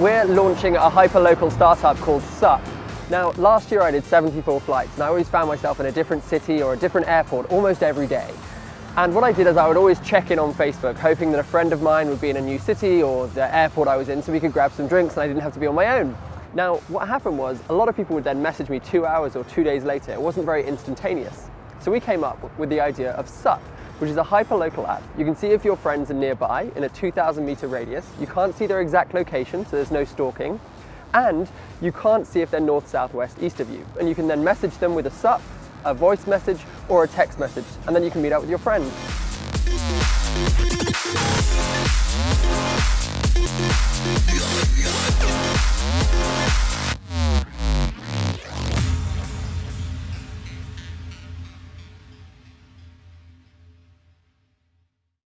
We're launching a hyper-local startup called Sup. Now, last year I did 74 flights and I always found myself in a different city or a different airport almost every day. And what I did is I would always check in on Facebook, hoping that a friend of mine would be in a new city or the airport I was in so we could grab some drinks and I didn't have to be on my own. Now, what happened was a lot of people would then message me two hours or two days later. It wasn't very instantaneous. So we came up with the idea of Sup, which is a hyper-local app. You can see if your friends are nearby in a 2,000 meter radius. You can't see their exact location, so there's no stalking. And you can't see if they're north, south, west, east of you. And you can then message them with a sup, a voice message, or a text message, and then you can meet up with your friends.